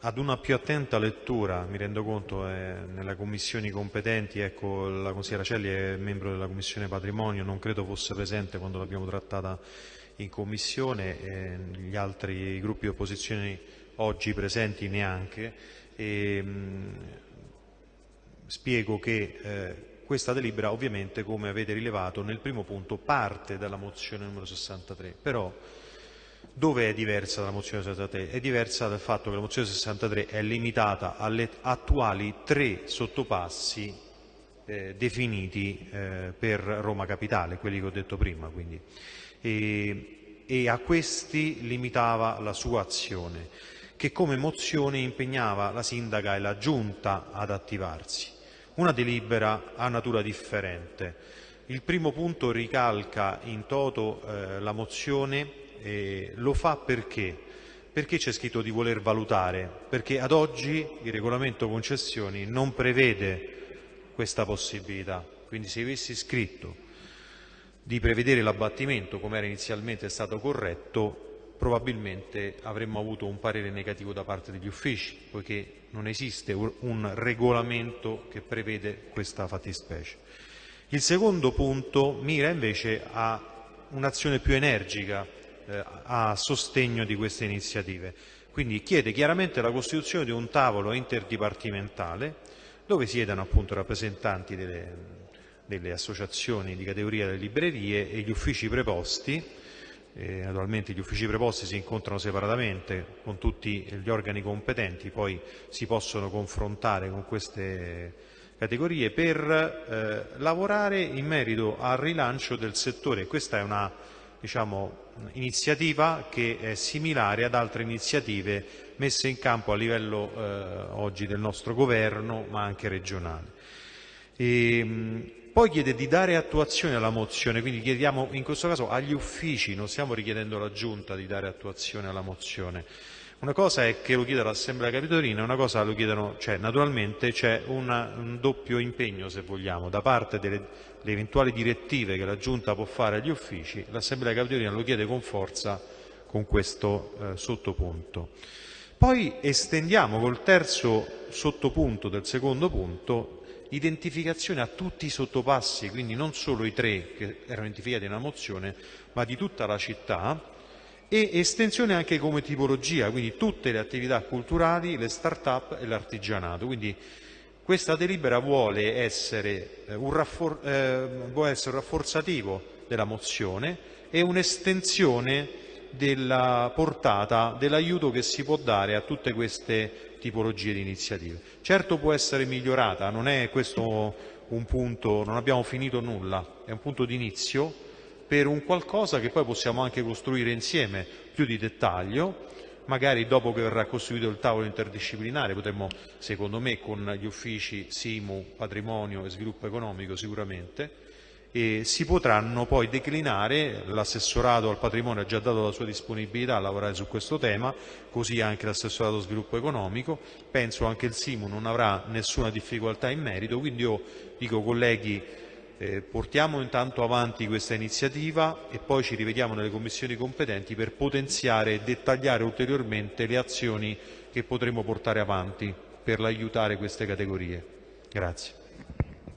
Ad una più attenta lettura, mi rendo conto, eh, nelle commissioni competenti, ecco, la consigliera Celli è membro della Commissione Patrimonio, non credo fosse presente quando l'abbiamo trattata in Commissione, eh, gli altri gruppi di opposizione oggi presenti neanche. E, mh, mm, spiego che eh, questa delibera ovviamente, come avete rilevato, nel primo punto parte dalla mozione numero 63, però dove è diversa dalla mozione 63? È diversa dal fatto che la mozione 63 è limitata alle attuali tre sottopassi eh, definiti eh, per Roma Capitale, quelli che ho detto prima. E, e a questi limitava la sua azione, che come mozione impegnava la sindaca e la giunta ad attivarsi. Una delibera ha natura differente. Il primo punto ricalca in toto eh, la mozione eh, lo fa perché? Perché c'è scritto di voler valutare? Perché ad oggi il regolamento concessioni non prevede questa possibilità. Quindi se avessi scritto di prevedere l'abbattimento come era inizialmente stato corretto, probabilmente avremmo avuto un parere negativo da parte degli uffici, poiché non esiste un regolamento che prevede questa fattispecie. Il secondo punto mira invece a un'azione più energica eh, a sostegno di queste iniziative. Quindi chiede chiaramente la costituzione di un tavolo interdipartimentale dove siedano appunto rappresentanti delle, delle associazioni di categoria delle librerie e gli uffici preposti, eh, naturalmente gli uffici preposti si incontrano separatamente con tutti gli organi competenti, poi si possono confrontare con queste categorie per eh, lavorare in merito al rilancio del settore. Questa è una diciamo, iniziativa che è similare ad altre iniziative messe in campo a livello eh, oggi del nostro governo ma anche regionale. E, ehm, poi chiede di dare attuazione alla mozione, quindi chiediamo in questo caso agli uffici, non stiamo richiedendo alla Giunta di dare attuazione alla mozione. Una cosa è che lo chieda l'Assemblea Capitolina, una cosa lo chiedono, cioè naturalmente c'è un doppio impegno, se vogliamo, da parte delle, delle, eventuali direttive che la Giunta può fare agli uffici, l'Assemblea Capitolina lo chiede con forza con questo eh, sottopunto. Poi estendiamo col terzo sottopunto del secondo punto identificazione a tutti i sottopassi, quindi non solo i tre che erano identificati nella mozione, ma di tutta la città, e estensione anche come tipologia, quindi tutte le attività culturali, le start-up e l'artigianato. Quindi questa delibera vuole essere, eh, un raffor eh, vuole essere un rafforzativo della mozione e un'estensione della portata dell'aiuto che si può dare a tutte queste tipologie di iniziative. Certo può essere migliorata, non è questo un punto, non abbiamo finito nulla, è un punto di inizio per un qualcosa che poi possiamo anche costruire insieme più di dettaglio, magari dopo che verrà costituito il tavolo interdisciplinare potremmo, secondo me, con gli uffici SIMU, patrimonio e sviluppo economico sicuramente, e si potranno poi declinare, l'assessorato al patrimonio ha già dato la sua disponibilità a lavorare su questo tema, così anche l'assessorato allo sviluppo economico, penso anche il SIMU non avrà nessuna difficoltà in merito, quindi io dico colleghi eh, portiamo intanto avanti questa iniziativa e poi ci rivediamo nelle commissioni competenti per potenziare e dettagliare ulteriormente le azioni che potremo portare avanti per aiutare queste categorie. Grazie.